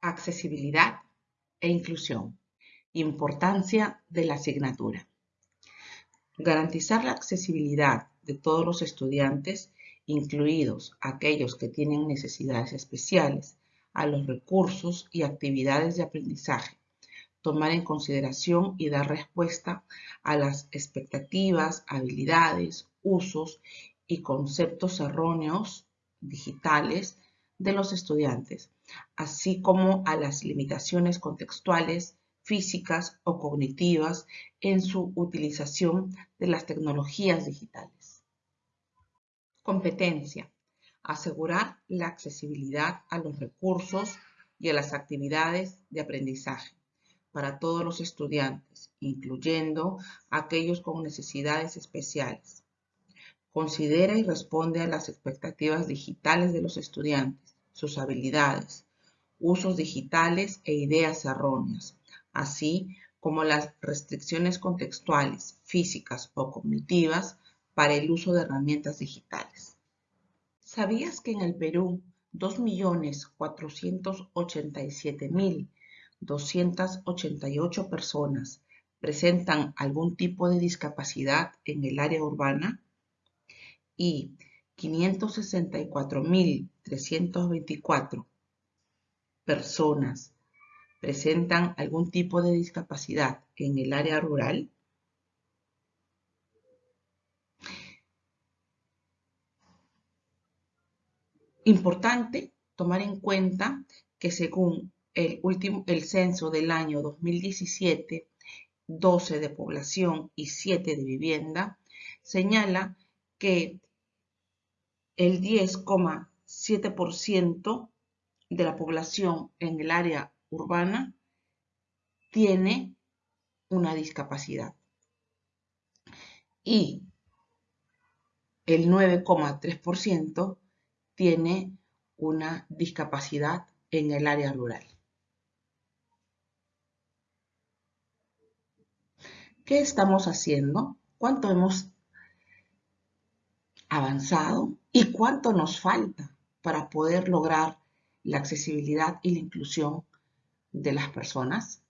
Accesibilidad e inclusión. Importancia de la asignatura. Garantizar la accesibilidad de todos los estudiantes, incluidos aquellos que tienen necesidades especiales, a los recursos y actividades de aprendizaje, tomar en consideración y dar respuesta a las expectativas, habilidades, usos y conceptos erróneos digitales de los estudiantes, así como a las limitaciones contextuales, físicas o cognitivas en su utilización de las tecnologías digitales. Competencia. Asegurar la accesibilidad a los recursos y a las actividades de aprendizaje para todos los estudiantes, incluyendo aquellos con necesidades especiales. Considera y responde a las expectativas digitales de los estudiantes, sus habilidades, usos digitales e ideas erróneas, así como las restricciones contextuales, físicas o cognitivas para el uso de herramientas digitales. ¿Sabías que en el Perú 2.487.288 personas presentan algún tipo de discapacidad en el área urbana? Y 564.324 personas presentan algún tipo de discapacidad en el área rural? Importante tomar en cuenta que según el, último, el censo del año 2017, 12 de población y 7 de vivienda, señala que el 10,7% de la población en el área urbana tiene una discapacidad y el 9,3% tiene una discapacidad en el área rural. ¿Qué estamos haciendo? ¿Cuánto hemos avanzado y cuánto nos falta para poder lograr la accesibilidad y la inclusión de las personas?